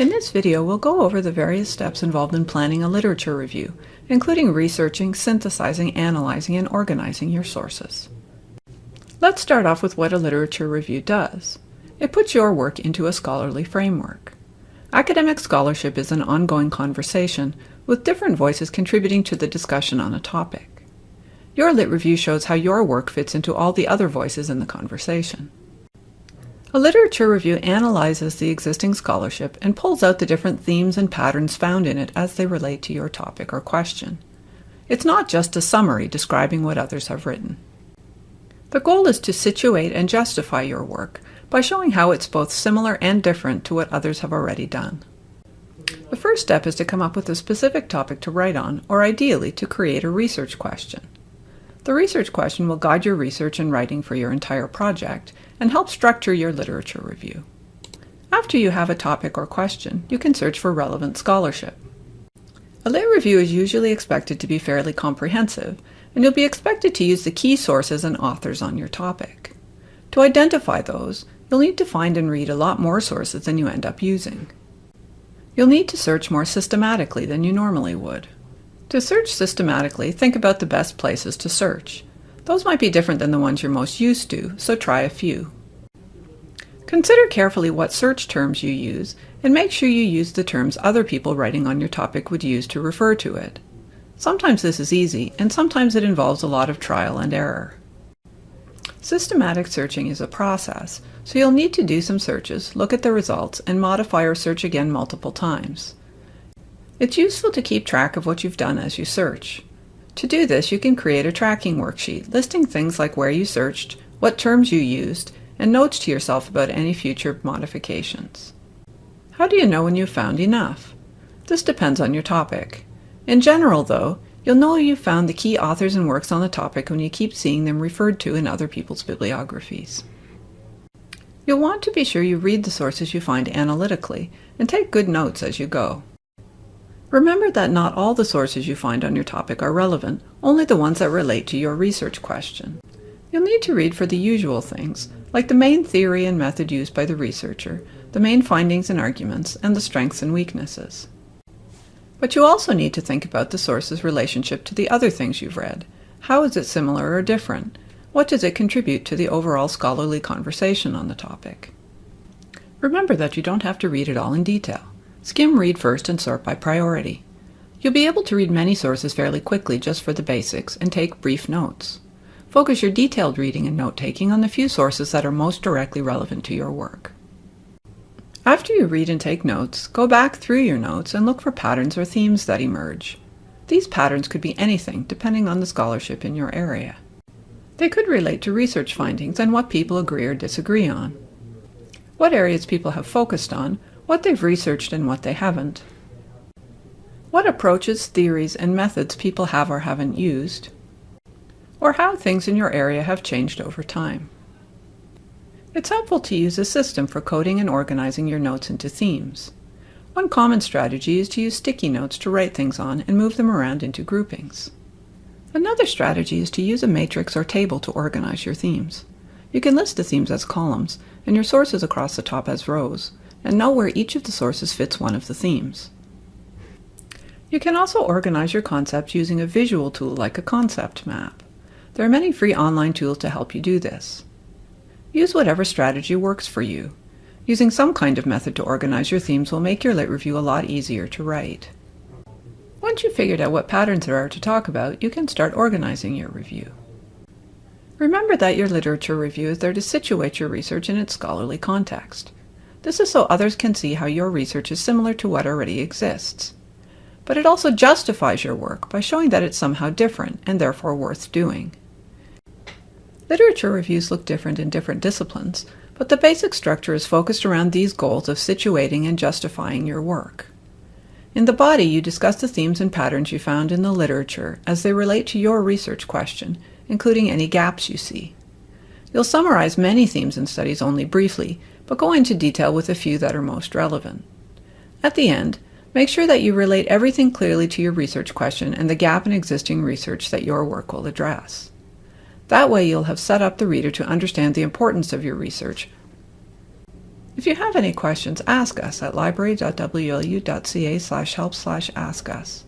In this video, we'll go over the various steps involved in planning a literature review, including researching, synthesizing, analyzing, and organizing your sources. Let's start off with what a literature review does. It puts your work into a scholarly framework. Academic scholarship is an ongoing conversation, with different voices contributing to the discussion on a topic. Your lit review shows how your work fits into all the other voices in the conversation. A literature review analyzes the existing scholarship and pulls out the different themes and patterns found in it as they relate to your topic or question. It's not just a summary describing what others have written. The goal is to situate and justify your work by showing how it's both similar and different to what others have already done. The first step is to come up with a specific topic to write on, or ideally to create a research question. The research question will guide your research and writing for your entire project and help structure your literature review. After you have a topic or question, you can search for relevant scholarship. A lit review is usually expected to be fairly comprehensive, and you'll be expected to use the key sources and authors on your topic. To identify those, you'll need to find and read a lot more sources than you end up using. You'll need to search more systematically than you normally would. To search systematically, think about the best places to search. Those might be different than the ones you're most used to, so try a few. Consider carefully what search terms you use, and make sure you use the terms other people writing on your topic would use to refer to it. Sometimes this is easy, and sometimes it involves a lot of trial and error. Systematic searching is a process, so you'll need to do some searches, look at the results, and modify or search again multiple times. It's useful to keep track of what you've done as you search. To do this, you can create a tracking worksheet listing things like where you searched, what terms you used, and notes to yourself about any future modifications. How do you know when you've found enough? This depends on your topic. In general, though, you'll know you've found the key authors and works on the topic when you keep seeing them referred to in other people's bibliographies. You'll want to be sure you read the sources you find analytically and take good notes as you go. Remember that not all the sources you find on your topic are relevant, only the ones that relate to your research question. You'll need to read for the usual things, like the main theory and method used by the researcher, the main findings and arguments, and the strengths and weaknesses. But you also need to think about the source's relationship to the other things you've read. How is it similar or different? What does it contribute to the overall scholarly conversation on the topic? Remember that you don't have to read it all in detail. Skim read first and sort by priority. You'll be able to read many sources fairly quickly just for the basics and take brief notes. Focus your detailed reading and note-taking on the few sources that are most directly relevant to your work. After you read and take notes, go back through your notes and look for patterns or themes that emerge. These patterns could be anything depending on the scholarship in your area. They could relate to research findings and what people agree or disagree on. What areas people have focused on what they've researched and what they haven't, what approaches, theories, and methods people have or haven't used, or how things in your area have changed over time. It's helpful to use a system for coding and organizing your notes into themes. One common strategy is to use sticky notes to write things on and move them around into groupings. Another strategy is to use a matrix or table to organize your themes. You can list the themes as columns and your sources across the top as rows, and know where each of the sources fits one of the themes. You can also organize your concepts using a visual tool like a concept map. There are many free online tools to help you do this. Use whatever strategy works for you. Using some kind of method to organize your themes will make your lit review a lot easier to write. Once you've figured out what patterns there are to talk about, you can start organizing your review. Remember that your literature review is there to situate your research in its scholarly context. This is so others can see how your research is similar to what already exists. But it also justifies your work by showing that it's somehow different and therefore worth doing. Literature reviews look different in different disciplines, but the basic structure is focused around these goals of situating and justifying your work. In the body, you discuss the themes and patterns you found in the literature as they relate to your research question, including any gaps you see. You'll summarize many themes and studies only briefly, but go into detail with a few that are most relevant. At the end, make sure that you relate everything clearly to your research question and the gap in existing research that your work will address. That way you'll have set up the reader to understand the importance of your research. If you have any questions, ask us at library.wlu.ca help ask us.